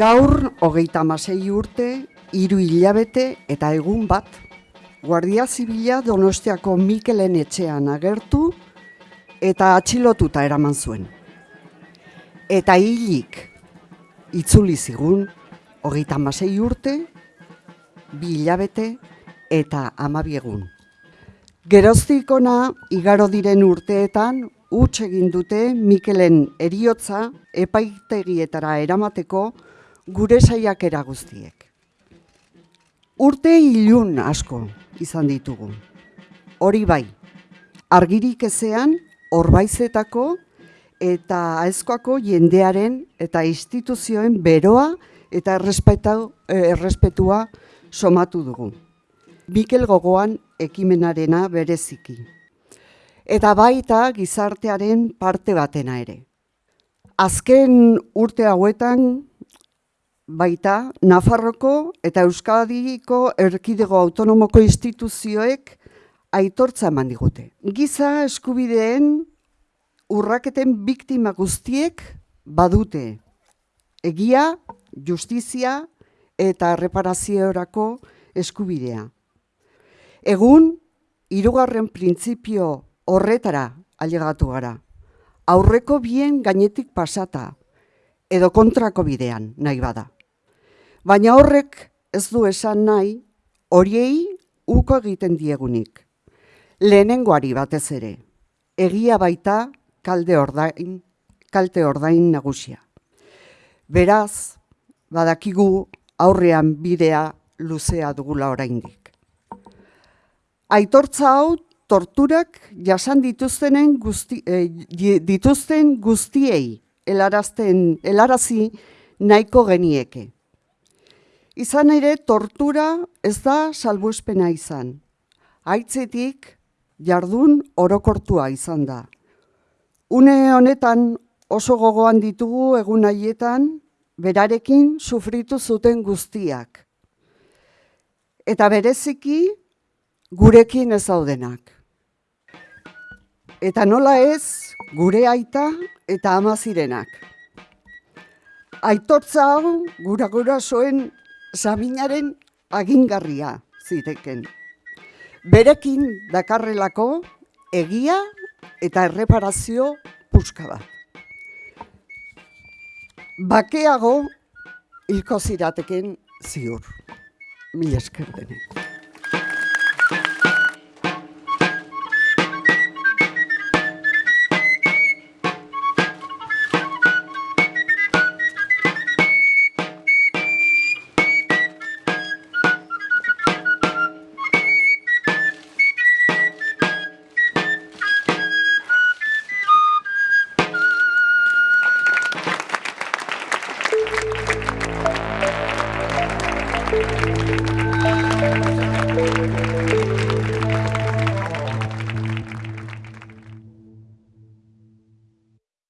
Gaur, hogeita masei urte, hiru hilabete eta egun bat, Guardia Zibila Donostiako Mikelen etxean agertu eta atxilotuta eraman zuen. Eta hilik itzuli zigun, hogeita masei urte, bi hilabete eta amabiegun. Geroztik ona, igaro diren urteetan, huts egin dute Mikelen eriotza epaitegietara eramateko gure saiakera guztiek. Urte ilun asko izan ditugu. Hori bai, argirik ezean, orbaizetako eta aezkoako jendearen eta instituzioen beroa eta errespetua somatu dugu. Mikel gogoan ekimenarena bereziki. Eta baita gizartearen parte batena ere. Azken urte hauetan baita Nafarroko eta Euskadiko erkidego autonomoko instituzioek aitortza eman digute. Giza eskubideen urraketen biktima guztiek badute egia, justizia eta reparaziorako eskubidea. Egun, hirugarren printzipio horretara ailegatu gara. Aurreko bien gainetik pasata edo kontrako bidean nahi bada. Baina horrek ez du esan nahi horiei uko egiten diegunik. Lehenengoari batez ere, egia baita kalde ordain, kalte ordain nagusia. Beraz, badakigu aurrean bidea luzea dugula oraindik. Aitortza hau torturak jasan dituztenen guzti, eh, dituzten guztiei helarazten helarazi nahiko genieke. Izan ere tortura ez da salbuespena izan. Aitzetik jardun orokortua izan da. Une honetan oso gogoan ditugu egun haietan berarekin sufritu zuten guztiak. Eta bereziki gurekin ez daudenak. Eta nola ez gure aita eta ama zirenak. Aitortza hau gura gura zoen Saminaren agingarria ziteken. Berekin dakarrelako egia eta erreparazio puska bat. Bakeago hilko zirateken ziur. Mil esker Thank you.